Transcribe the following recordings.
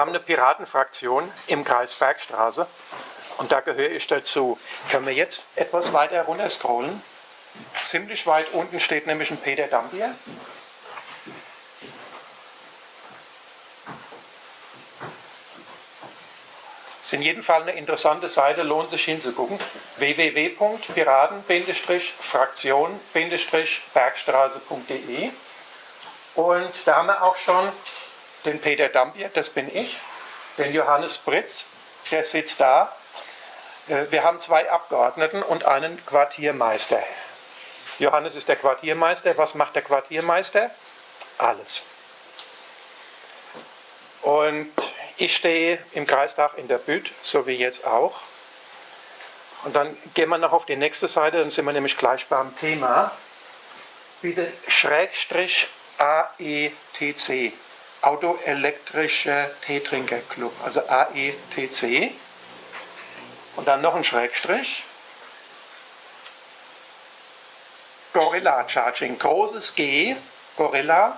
haben eine Piratenfraktion im Kreis Bergstraße und da gehöre ich dazu. Können wir jetzt etwas weiter runter scrollen? Ziemlich weit unten steht nämlich ein Peter Dambier. Ist in jedem Fall eine interessante Seite, lohnt sich hinzugucken. www.piraten-fraktion-bergstraße.de Und da haben wir auch schon den Peter Dambier, das bin ich, den Johannes Britz, der sitzt da. Äh, wir haben zwei Abgeordneten und einen Quartiermeister. Johannes ist der Quartiermeister. Was macht der Quartiermeister? Alles. Und ich stehe im Kreistag in der Büt, so wie jetzt auch. Und dann gehen wir noch auf die nächste Seite, dann sind wir nämlich gleich beim Thema. Bitte Schrägstrich AETC, Autoelektrischer Teetrinkerclub, also AETC. Und dann noch ein Schrägstrich. Gorilla Charging, großes G, Gorilla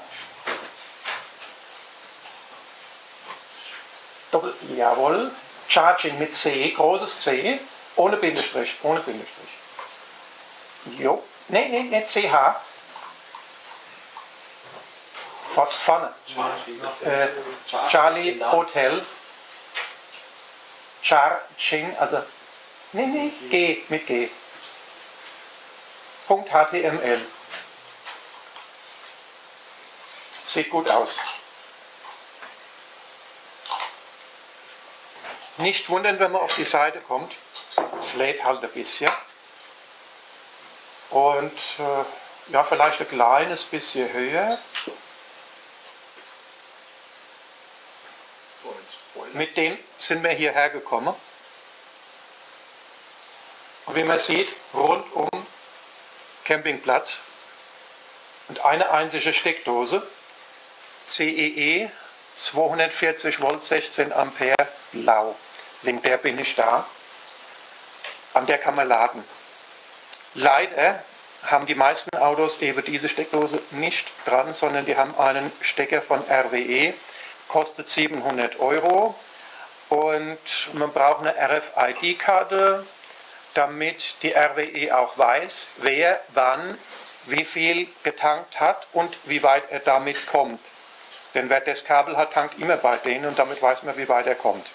Doppel, jawohl. Charging mit C, großes C, ohne Bindestrich, ohne Bindestrich. Jo, nee, nee, nee, CH. Vorne. Äh, Charlie Hotel. Charging, also, nee, nee, G, mit G. Punkt HTML. Sieht gut aus. Nicht wundern, wenn man auf die Seite kommt. Es lädt halt ein bisschen. Und äh, ja, vielleicht ein kleines bisschen höher. Mit dem sind wir hierher gekommen. Und wie man sieht, rundum Campingplatz und eine einzige Steckdose, CEE 240 Volt 16 Ampere blau. Wegen der bin ich da. An der kann man laden. Leider haben die meisten Autos eben diese Steckdose nicht dran, sondern die haben einen Stecker von RWE, kostet 700 Euro und man braucht eine RFID-Karte, damit die RWE auch weiß, wer wann wie viel getankt hat und wie weit er damit kommt. Denn wer das Kabel hat, tankt immer bei denen und damit weiß man, wie weit er kommt.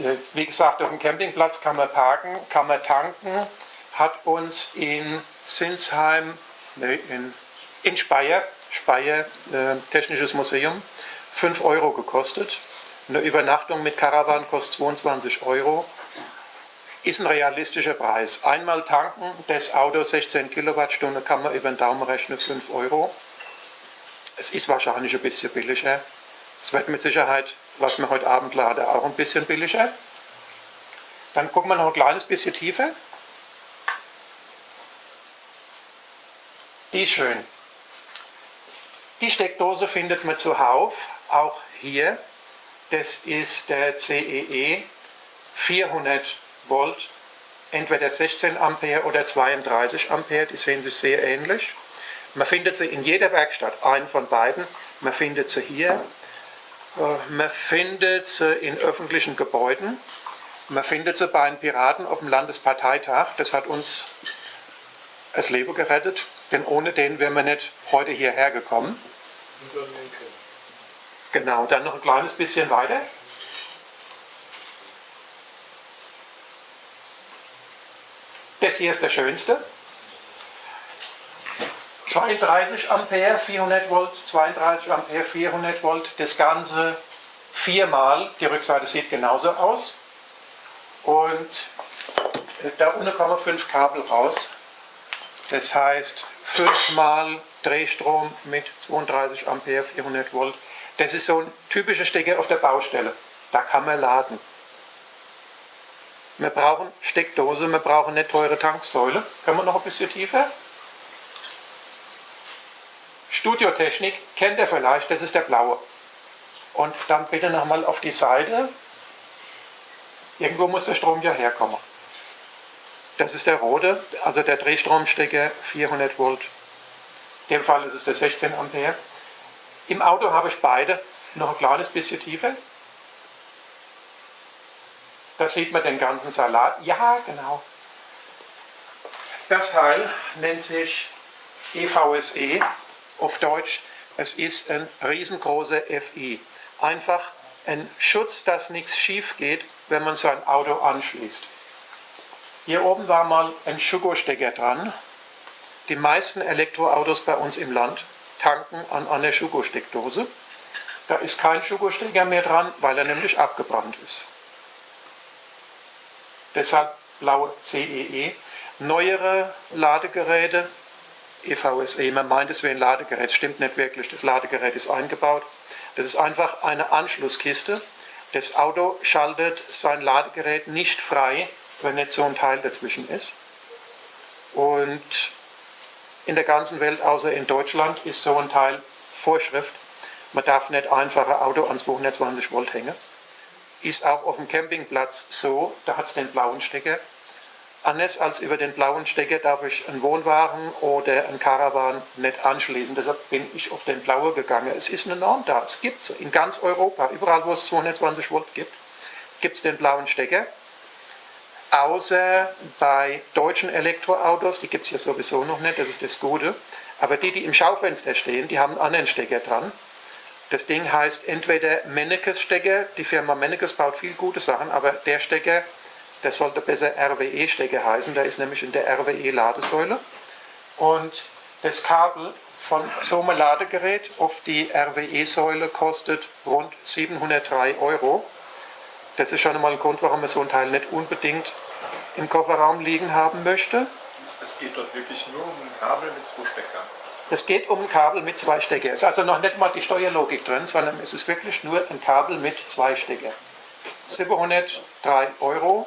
Äh, wie gesagt, auf dem Campingplatz kann man parken, kann man tanken, hat uns in Sinsheim, nee, in, in Speyer, Speyer äh, Technisches Museum, 5 Euro gekostet. Eine Übernachtung mit Caravan kostet 22 Euro. Ist ein realistischer Preis. Einmal tanken, das Auto 16 Kilowattstunden kann man über den Daumen rechnen, 5 Euro. Es ist wahrscheinlich ein bisschen billiger. Es wird mit Sicherheit, was wir heute Abend laden, auch ein bisschen billiger. Dann gucken wir noch ein kleines bisschen tiefer. Die ist schön. Die Steckdose findet man zuhauf, auch hier. Das ist der CEE 400 Volt, entweder 16 Ampere oder 32 Ampere, die sehen sich sehr ähnlich. Man findet sie in jeder Werkstatt, einen von beiden. Man findet sie hier, äh, man findet sie in öffentlichen Gebäuden. Man findet sie bei den Piraten auf dem Landesparteitag. Das hat uns das Leben gerettet, denn ohne den wären wir nicht heute hierher gekommen. Genau, dann noch ein kleines bisschen weiter. Das hier ist der schönste. 32 Ampere, 400 Volt, 32 Ampere, 400 Volt, das Ganze viermal, die Rückseite sieht genauso aus und äh, da unten kommen fünf Kabel raus, das heißt fünfmal Drehstrom mit 32 Ampere, 400 Volt, das ist so ein typischer Stecker auf der Baustelle, da kann man laden. Wir brauchen Steckdose, wir brauchen eine teure Tanksäule, können wir noch ein bisschen tiefer? Studiotechnik kennt ihr vielleicht, das ist der blaue. Und dann bitte nochmal auf die Seite. Irgendwo muss der Strom ja herkommen. Das ist der rote, also der Drehstromstecker 400 Volt. In dem Fall ist es der 16 Ampere. Im Auto habe ich beide. noch ein kleines bisschen tiefer. Da sieht man den ganzen Salat. Ja, genau. Das Teil nennt sich EVSE, auf Deutsch, es ist ein riesengroßer FI. Einfach ein Schutz, dass nichts schief geht, wenn man sein Auto anschließt. Hier oben war mal ein Schuko-Stecker dran. Die meisten Elektroautos bei uns im Land tanken an einer Schuko-Steckdose. Da ist kein Schuko-Stecker mehr dran, weil er nämlich abgebrannt ist. Deshalb blaue CEE. E. Neuere Ladegeräte, EVSE, man meint es wäre ein Ladegerät, stimmt nicht wirklich, das Ladegerät ist eingebaut. Das ist einfach eine Anschlusskiste. Das Auto schaltet sein Ladegerät nicht frei, wenn nicht so ein Teil dazwischen ist. Und in der ganzen Welt, außer in Deutschland, ist so ein Teil Vorschrift. Man darf nicht einfach ein Auto an 220 Volt hängen. Ist auch auf dem Campingplatz so, da hat es den blauen Stecker. Anders als über den blauen Stecker darf ich einen Wohnwagen oder einen Caravan nicht anschließen. Deshalb bin ich auf den blauen gegangen. Es ist eine Norm da. Es gibt es in ganz Europa, überall wo es 220 Volt gibt, gibt es den blauen Stecker. Außer bei deutschen Elektroautos, die gibt es ja sowieso noch nicht, das ist das Gute. Aber die, die im Schaufenster stehen, die haben einen anderen Stecker dran. Das Ding heißt entweder Mennekes Stecker, die Firma Mennekes baut viel gute Sachen, aber der Stecker, der sollte besser RWE Stecker heißen, der ist nämlich in der RWE Ladesäule. Und das Kabel von so einem Ladegerät auf die RWE-Säule kostet rund 703 Euro. Das ist schon einmal ein Grund, warum man so ein Teil nicht unbedingt im Kofferraum liegen haben möchte. Es geht dort wirklich nur um ein Kabel mit zwei Steckern. Es geht um ein Kabel mit zwei Stecker. Es ist also noch nicht mal die Steuerlogik drin, sondern es ist wirklich nur ein Kabel mit zwei Stecker. 703 Euro.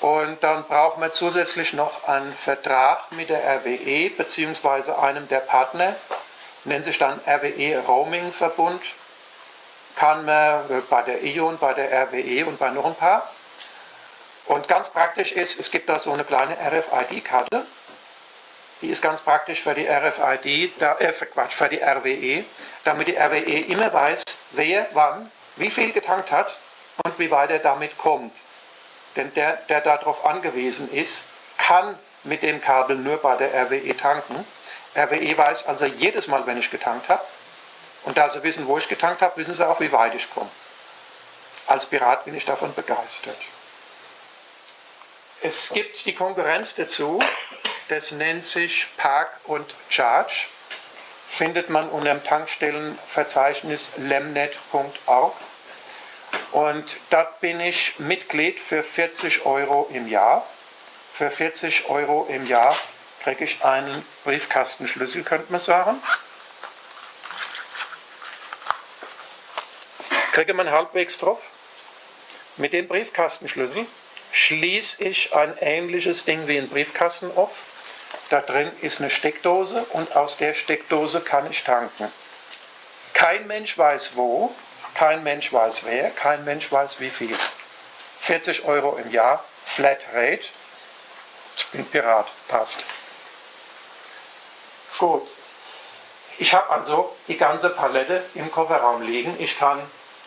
Und dann brauchen wir zusätzlich noch einen Vertrag mit der RWE bzw. einem der Partner, nennt sich dann RWE Roaming Verbund. Kann man bei der ION, bei der RWE und bei noch ein paar. Und ganz praktisch ist, es gibt da so eine kleine RFID-Karte die ist ganz praktisch für die RFID, äh, Quatsch, für die RWE, damit die RWE immer weiß, wer wann wie viel getankt hat und wie weit er damit kommt. Denn der, der darauf angewiesen ist, kann mit dem Kabel nur bei der RWE tanken. RWE weiß also jedes Mal, wenn ich getankt habe. Und da sie wissen, wo ich getankt habe, wissen sie auch, wie weit ich komme. Als Pirat bin ich davon begeistert. Es gibt die Konkurrenz dazu, das nennt sich Park und Charge. Findet man unter dem Tankstellenverzeichnis lemnet.org. Und dort bin ich Mitglied für 40 Euro im Jahr. Für 40 Euro im Jahr kriege ich einen Briefkastenschlüssel, könnte man sagen. Kriege man halbwegs drauf. Mit dem Briefkastenschlüssel schließe ich ein ähnliches Ding wie ein Briefkasten auf. Da drin ist eine Steckdose und aus der Steckdose kann ich tanken. Kein Mensch weiß wo, kein Mensch weiß wer, kein Mensch weiß wie viel. 40 Euro im Jahr, Flat Rate. Ich bin Pirat, passt. Gut. Ich habe also die ganze Palette im Kofferraum liegen. Ich kann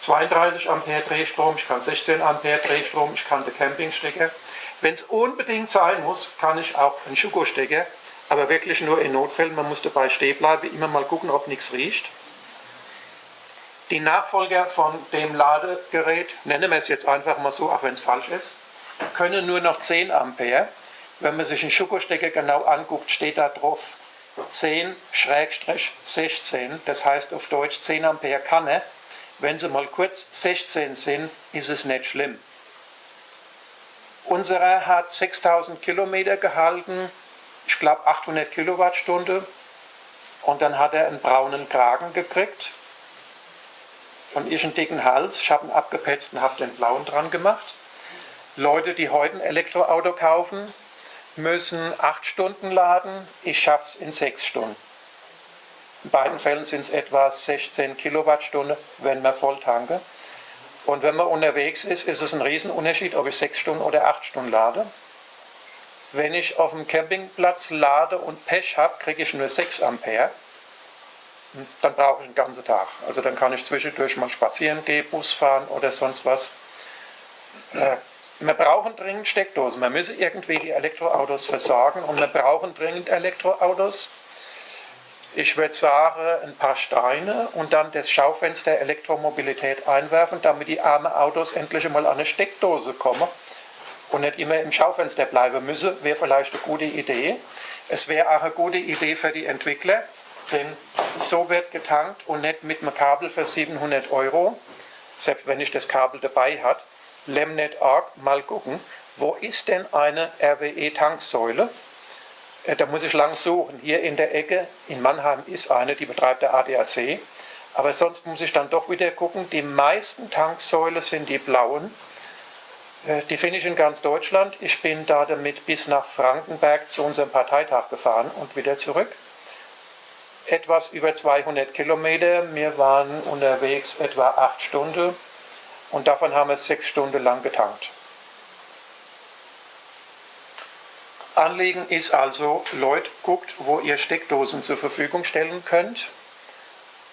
32 Ampere Drehstrom, ich kann 16 Ampere Drehstrom, ich kann den Campingstecker. Wenn es unbedingt sein muss, kann ich auch einen Schuko-Stecker, aber wirklich nur in Notfällen. Man muss dabei stehen bleiben, immer mal gucken, ob nichts riecht. Die Nachfolger von dem Ladegerät, nennen wir es jetzt einfach mal so, auch wenn es falsch ist, können nur noch 10 Ampere. Wenn man sich einen Schuko-Stecker genau anguckt, steht da drauf 10-16, das heißt auf Deutsch 10 Ampere kann er. Wenn sie mal kurz 16 sind, ist es nicht schlimm. Unserer hat 6000 Kilometer gehalten, ich glaube 800 Kilowattstunde. Und dann hat er einen braunen Kragen gekriegt und ich einen dicken Hals. Ich habe ihn abgepetzt und habe den blauen dran gemacht. Leute, die heute ein Elektroauto kaufen, müssen 8 Stunden laden. Ich schaffe es in 6 Stunden. In beiden Fällen sind es etwa 16 Kilowattstunden, wenn man voll tanke. Und wenn man unterwegs ist, ist es ein Riesenunterschied, ob ich 6 Stunden oder 8 Stunden lade. Wenn ich auf dem Campingplatz lade und Pech habe, kriege ich nur 6 Ampere. dann brauche ich einen ganzen Tag. Also dann kann ich zwischendurch mal spazieren gehen, Bus fahren oder sonst was. Äh, wir brauchen dringend Steckdosen. Wir müssen irgendwie die Elektroautos versorgen und wir brauchen dringend Elektroautos. Ich würde sagen, ein paar Steine und dann das Schaufenster Elektromobilität einwerfen, damit die armen Autos endlich einmal an eine Steckdose kommen und nicht immer im Schaufenster bleiben müssen, wäre vielleicht eine gute Idee. Es wäre auch eine gute Idee für die Entwickler, denn so wird getankt und nicht mit einem Kabel für 700 Euro, selbst wenn ich das Kabel dabei habe. Lemnet.org mal gucken, wo ist denn eine RWE-Tanksäule? Äh, da muss ich lang suchen. Hier in der Ecke in Mannheim ist eine, die betreibt der ADAC. Aber sonst muss ich dann doch wieder gucken. Die meisten Tanksäulen sind die blauen. Äh, die finde ich in ganz Deutschland. Ich bin da damit bis nach Frankenberg zu unserem Parteitag gefahren und wieder zurück. Etwas über 200 Kilometer. Wir waren unterwegs etwa acht Stunden und davon haben wir sechs Stunden lang getankt. Anliegen ist also, Leute, guckt, wo ihr Steckdosen zur Verfügung stellen könnt.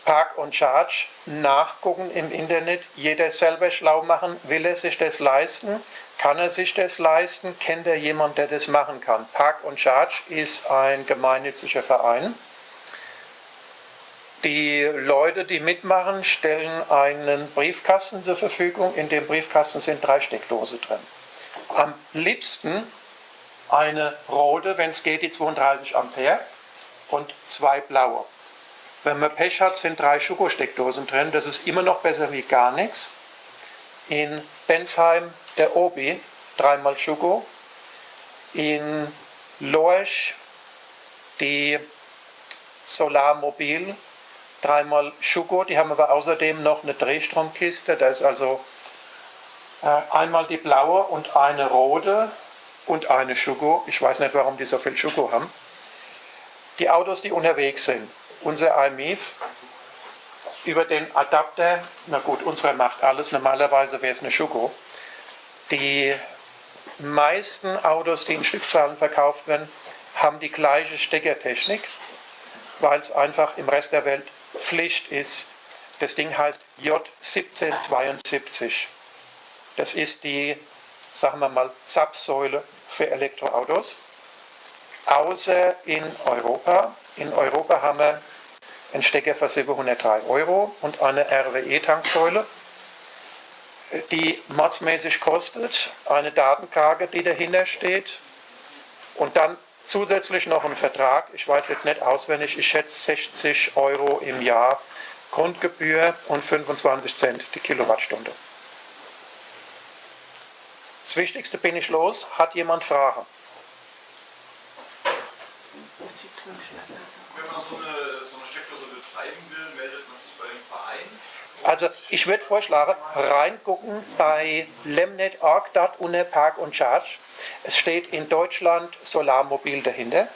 Park und Charge nachgucken im Internet, jeder selber schlau machen, will er sich das leisten, kann er sich das leisten, kennt er jemanden, der das machen kann. Park und Charge ist ein gemeinnütziger Verein. Die Leute, die mitmachen, stellen einen Briefkasten zur Verfügung. In dem Briefkasten sind drei Steckdosen drin. Am liebsten eine rote, wenn es geht, die 32 Ampere und zwei blaue. Wenn man Pech hat, sind drei Schokosteckdosen drin. Das ist immer noch besser wie gar nichts. In Bensheim der Obi dreimal Schoko. In Lorsch die Solarmobil dreimal Schuko, die haben aber außerdem noch eine Drehstromkiste, da ist also äh, einmal die blaue und eine rote und eine Schuko. Ich weiß nicht, warum die so viel Schuko haben. Die Autos, die unterwegs sind, unser iMIF über den Adapter, na gut, unsere macht alles, normalerweise wäre es eine Schuko. Die meisten Autos, die in Stückzahlen verkauft werden, haben die gleiche Steckertechnik, weil es einfach im Rest der Welt Pflicht ist. Das Ding heißt J1772. Das ist die, sagen wir mal, Zapfsäule für Elektroautos. Außer in Europa. In Europa haben wir einen Stecker für 703 Euro und eine RWE-Tanksäule, die mordsmäßig kostet, eine Datenkarte, die dahinter steht und dann Zusätzlich noch ein Vertrag, ich weiß jetzt nicht auswendig, ich schätze 60 Euro im Jahr Grundgebühr und 25 Cent die Kilowattstunde. Das Wichtigste bin ich los. Hat jemand Fragen? Wenn man so eine, so eine Steckdose betreiben will, meldet man sich bei dem Verein? Also ich würde vorschlagen, reingucken bei lemnet.org, dort unter Park und Charge. Es steht in Deutschland Solarmobil dahinter.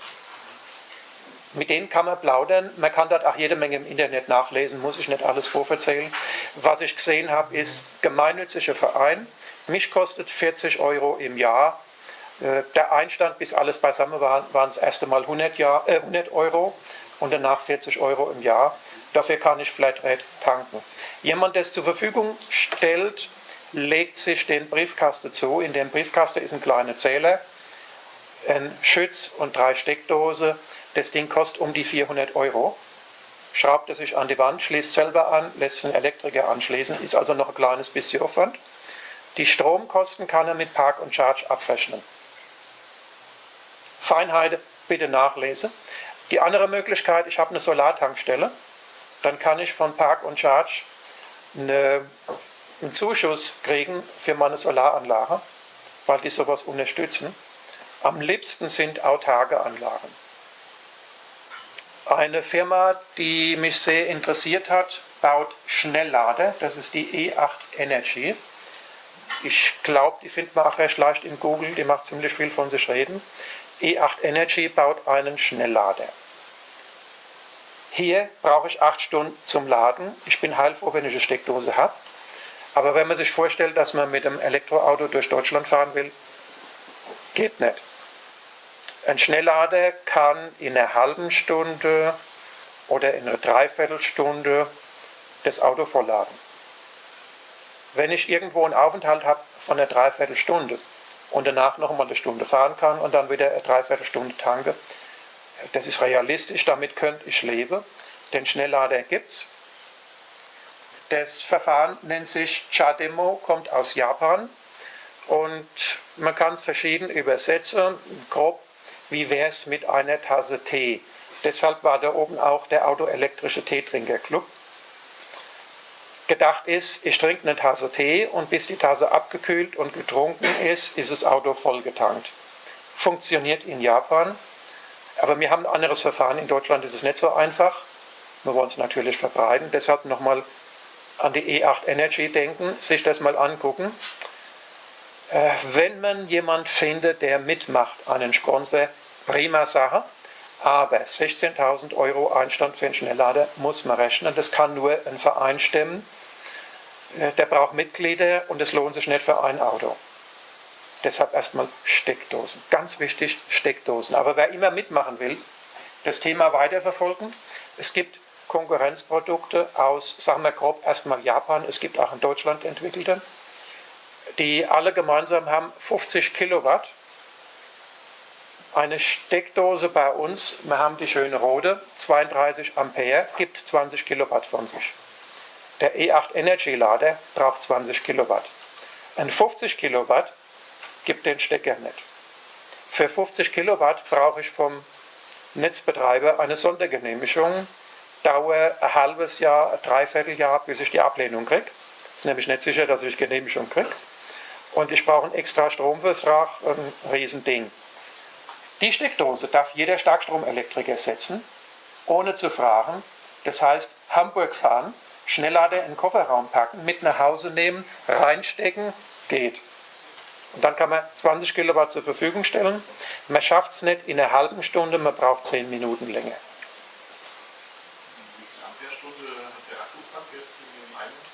Mit denen kann man plaudern. Man kann dort auch jede Menge im Internet nachlesen, muss ich nicht alles vorverzählen. Was ich gesehen habe, ist gemeinnütziger Verein. Mich kostet 40 Euro im Jahr. Äh, der Einstand, bis alles beisammen war, waren das erste Mal 100, Jahr, äh, 100 Euro und danach 40 Euro im Jahr. Dafür kann ich Flatrate tanken. Jemand, der es zur Verfügung stellt, legt sich den Briefkasten zu. In dem Briefkasten ist ein kleiner Zähler, ein Schütz und drei Steckdosen. Das Ding kostet um die 400 Euro. Schraubt es sich an die Wand, schließt selber an, lässt einen Elektriker anschließen, ist also noch ein kleines bisschen Aufwand. Die Stromkosten kann er mit Park und Charge abrechnen. Feinheiten bitte nachlesen. Die andere Möglichkeit, ich habe eine Solartankstelle, dann kann ich von Park und Charge eine einen Zuschuss kriegen für meine Solaranlage, weil die sowas unterstützen. Am liebsten sind autarke Anlagen. Eine Firma, die mich sehr interessiert hat, baut Schnelllader. Das ist die E8 Energy. Ich glaube, die findet man auch recht leicht in Google. Die macht ziemlich viel von sich reden. E8 Energy baut einen Schnelllader. Hier brauche ich acht Stunden zum Laden. Ich bin heilfroh, wenn ich eine Steckdose habe. Aber wenn man sich vorstellt, dass man mit einem Elektroauto durch Deutschland fahren will, geht nicht. Ein Schnelllader kann in einer halben Stunde oder in einer Dreiviertelstunde das Auto vollladen. Wenn ich irgendwo einen Aufenthalt habe von einer Dreiviertelstunde und danach noch mal eine Stunde fahren kann und dann wieder eine Dreiviertelstunde tanke, das ist realistisch, damit könnte ich leben. Den Schnelllader gibt es. Das Verfahren nennt sich Chademo, kommt aus Japan und man kann es verschieden übersetzen. Grob, wie wäre es mit einer Tasse Tee? Deshalb war da oben auch der autoelektrische Teetrinkerclub. Gedacht ist, ich trinke eine Tasse Tee und bis die Tasse abgekühlt und getrunken ist, ist das Auto vollgetankt. Funktioniert in Japan, aber wir haben ein anderes Verfahren. In Deutschland ist es nicht so einfach. Wir wollen es natürlich verbreiten. Deshalb nochmal an die E8 Energy denken, sich das mal angucken. Äh, wenn man jemand findet, der mitmacht, einen Sponsor, prima Sache. Aber 16.000 Euro Einstand für einen Schnelllader muss man rechnen. Das kann nur ein Verein stemmen. Äh, der braucht Mitglieder und es lohnt sich nicht für ein Auto. Deshalb erstmal Steckdosen. Ganz wichtig, Steckdosen. Aber wer immer mitmachen will, das Thema weiterverfolgen. Es gibt Konkurrenzprodukte aus, sagen wir grob, erstmal Japan. Es gibt auch in Deutschland entwickelte, die alle gemeinsam haben 50 Kilowatt. Eine Steckdose bei uns, wir haben die schöne rote, 32 Ampere, gibt 20 Kilowatt von sich. Der E8 Energy Lader braucht 20 Kilowatt. Ein 50 Kilowatt gibt den Stecker nicht. Für 50 Kilowatt brauche ich vom Netzbetreiber eine Sondergenehmigung. Dauer ein halbes Jahr, ein Dreivierteljahr, bis ich die Ablehnung kriege. Ist nämlich nicht sicher, dass ich Genehmigung kriege. Und ich brauche einen extra Stromvertrag, ein Riesending. Die Steckdose darf jeder Starkstromelektriker setzen, ohne zu fragen. Das heißt, Hamburg fahren, Schnelllader in den Kofferraum packen, mit nach Hause nehmen, reinstecken, geht. Und dann kann man 20 Kilowatt zur Verfügung stellen. Man schafft es nicht in einer halben Stunde, man braucht 10 Minuten länger.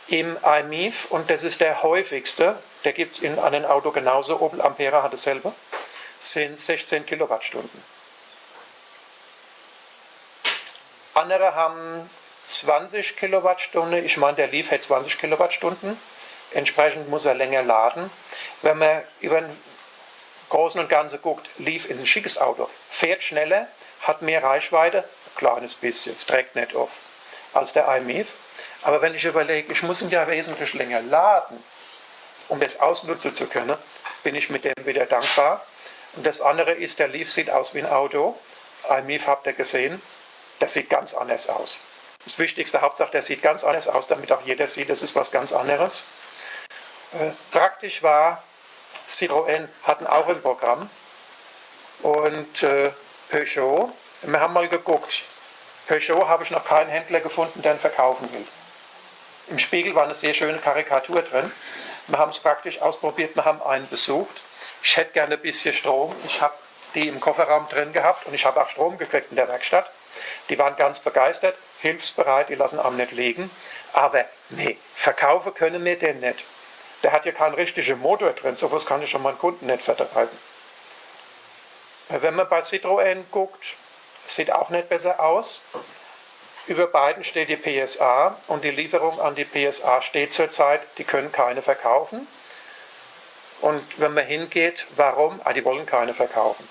Im iMIF, und das ist der häufigste, der gibt in einem Auto genauso, Opel Ampera hat es selber, sind 16 Kilowattstunden. Andere haben 20 Kilowattstunden, ich meine, der Leaf hat 20 Kilowattstunden, entsprechend muss er länger laden. Wenn man über den Großen und Ganzen guckt, Leaf ist ein schickes Auto, fährt schneller, hat mehr Reichweite, ein kleines bisschen, es trägt nicht auf, als der iMIF. Aber wenn ich überlege, ich muss ihn ja wesentlich länger laden, um das ausnutzen zu können, bin ich mit dem wieder dankbar. Und das andere ist, der Leaf sieht aus wie ein Auto. iMIF habt ihr gesehen, das sieht ganz anders aus. Das Wichtigste, Hauptsache, der sieht ganz anders aus, damit auch jeder sieht, das ist was ganz anderes. Äh, praktisch war, Citroën hatten auch ein Programm und äh, Peugeot, wir haben mal geguckt, Peugeot habe ich noch keinen Händler gefunden, der ihn verkaufen will. Im Spiegel war eine sehr schöne Karikatur drin. Wir haben es praktisch ausprobiert, wir haben einen besucht. Ich hätte gerne ein bisschen Strom. Ich habe die im Kofferraum drin gehabt und ich habe auch Strom gekriegt in der Werkstatt. Die waren ganz begeistert, hilfsbereit, die lassen am nicht liegen. Aber nee, verkaufen können wir den nicht. Der hat ja keinen richtigen Motor drin, sowas kann ich schon meinen Kunden nicht vertreiben. Wenn man bei Citroën guckt, sieht auch nicht besser aus. Über beiden steht die PSA und die Lieferung an die PSA steht zurzeit, die können keine verkaufen. Und wenn man hingeht, warum? Ah, die wollen keine verkaufen.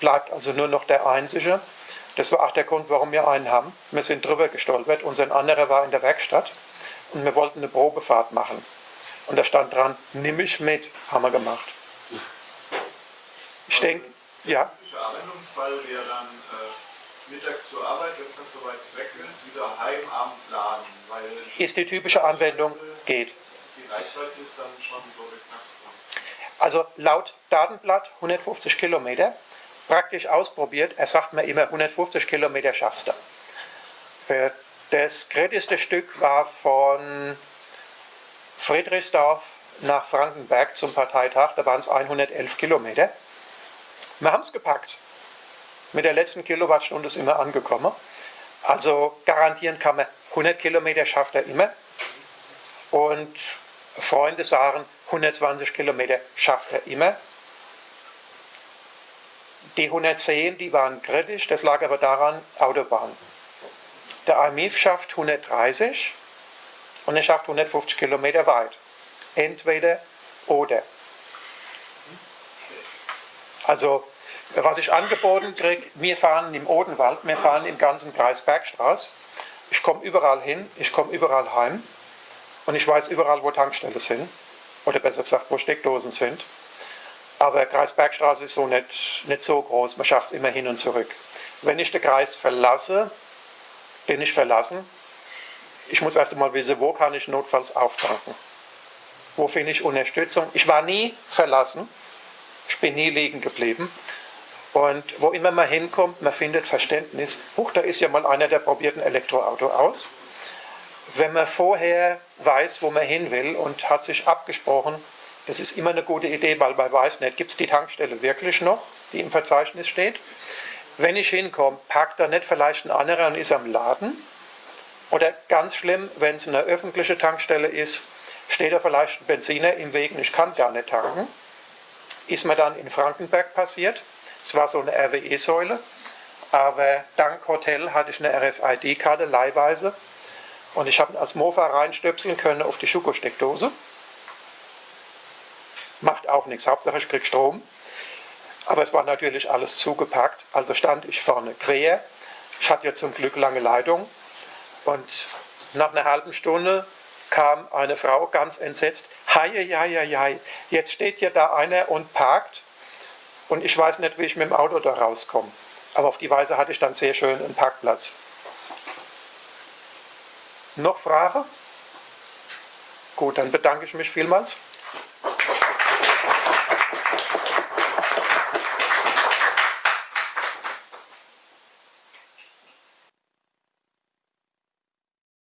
Bleibt also nur noch der einzige. Das war auch der Grund, warum wir einen haben. Wir sind drüber gestolpert. Unser anderer war in der Werkstatt und wir wollten eine Probefahrt machen. Und da stand dran, nimm ich mit. Haben wir gemacht. Ich denke, ja. Der Anwendungsfall wäre dann äh, mittags zur Arbeit, wenn es dann so weit weg ist, wieder heim, abends laden. Weil ist die typische Anwendung, geht. Die Reichweite ist dann schon so geknackt. Also laut Datenblatt 150 Kilometer, praktisch ausprobiert, er sagt mir immer 150 Kilometer schaffst du. Das kritischste Stück war von Friedrichsdorf nach Frankenberg zum Parteitag, da waren es 111 Kilometer. Wir haben es gepackt. Mit der letzten Kilowattstunde ist immer angekommen. Also garantieren kann man, 100 Kilometer schafft er immer. Und Freunde sagen, 120 Kilometer schafft er immer. Die 110, die waren kritisch, das lag aber daran, Autobahn. Der IMIF schafft 130 und er schafft 150 Kilometer weit. Entweder oder. Also, was ich angeboten kriege, wir fahren im Odenwald, wir fahren im ganzen Kreis Bergstraße. Ich komme überall hin, ich komme überall heim und ich weiß überall, wo Tankstellen sind. Oder besser gesagt, wo Steckdosen sind. Aber Kreis Bergstraße ist so nicht, nicht so groß, man schafft es immer hin und zurück. Wenn ich den Kreis verlasse, bin ich verlassen. Ich muss erst einmal wissen, wo kann ich notfalls auftanken. Wo finde ich Unterstützung? Ich war nie verlassen. Ich bin nie liegen geblieben. Und wo immer man hinkommt, man findet Verständnis. Huch, da ist ja mal einer, der probiert ein Elektroauto aus. Wenn man vorher weiß, wo man hin will und hat sich abgesprochen, das ist immer eine gute Idee, weil man weiß nicht, gibt es die Tankstelle wirklich noch, die im Verzeichnis steht. Wenn ich hinkomme, packt da nicht vielleicht ein anderer und ist am Laden. Oder ganz schlimm, wenn es eine öffentliche Tankstelle ist, steht da vielleicht ein Benziner im Weg und ich kann gar nicht tanken. Ist mir dann in Frankenberg passiert. Es war so eine RWE-Säule, aber dank Hotel hatte ich eine RFID-Karte leihweise und ich habe als Mofa reinstöpseln können auf die Schuko-Steckdose. Macht auch nichts, Hauptsache ich kriege Strom. Aber es war natürlich alles zugepackt, also stand ich vorne quer. Ich hatte ja zum Glück lange Leitung und nach einer halben Stunde kam eine Frau ganz entsetzt. Hei, hei, hei, hei, jetzt steht ja da einer und parkt und ich weiß nicht, wie ich mit dem Auto da rauskomme. Aber auf die Weise hatte ich dann sehr schön einen Parkplatz. Noch Frage? Gut, dann bedanke ich mich vielmals.